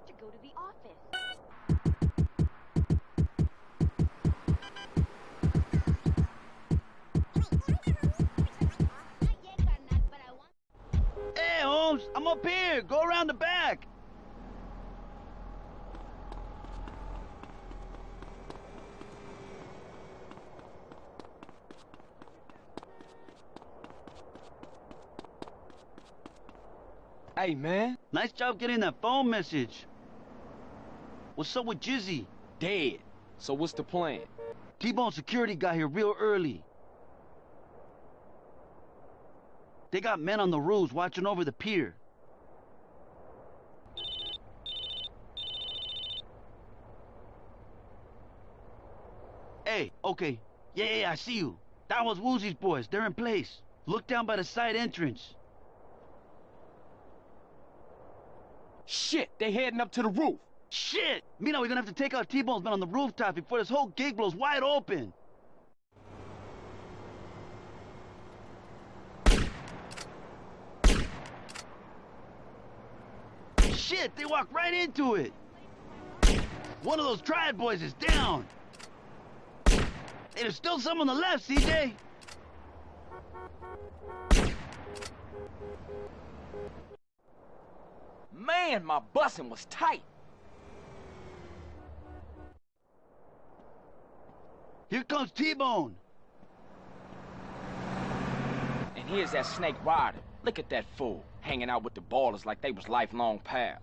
have to go to the office. Hey, Holmes, I'm up here. Go around the back. Hey, man. Nice job getting that phone message. What's up with Jizzy? Dead. So what's the plan? T-Bone security got here real early. They got men on the roofs watching over the pier. Hey, okay. Yeah, yeah, yeah, I see you. That was Woozie's boys. They're in place. Look down by the side entrance. Shit, they heading up to the roof. Shit! Mina, we're gonna have to take out T-Bone's men on the rooftop before this whole gig blows wide open. Shit, they walked right into it. One of those triad boys is down. Hey, there's still some on the left, CJ. Man, my busing was tight. Here comes T-Bone. And here's that snake Ryder. Look at that fool, hanging out with the ballers like they was lifelong pals.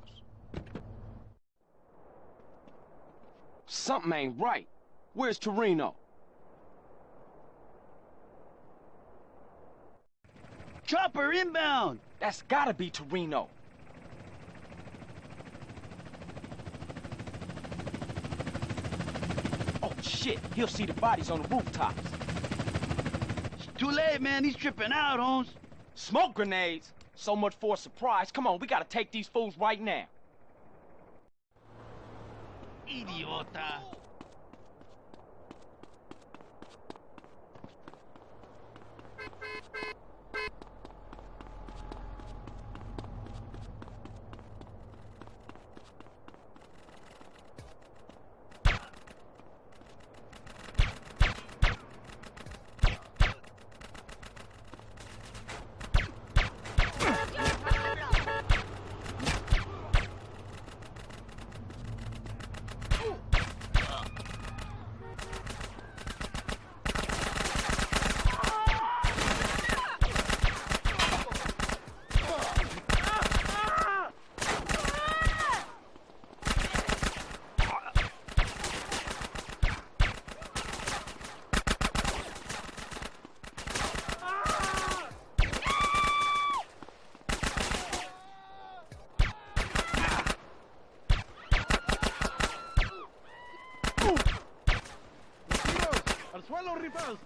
Something ain't right. Where's Toreno? Chopper inbound. That's gotta be Toreno. Shit, he'll see the bodies on the rooftops. It's too late, man. He's tripping out, Holmes. Smoke grenades? So much for a surprise. Come on, we gotta take these fools right now. Idiota. ¡Al suelo, ripados!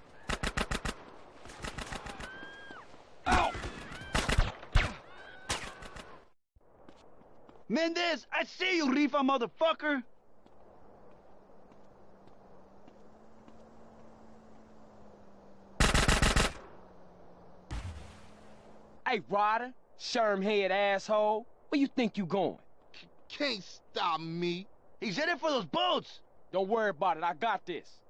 Mendez, I see you, Rifa motherfucker. Hey, Ryder, sherm head asshole, where you think you going? C can't stop me. He's headed for those boats. Don't worry about it, I got this.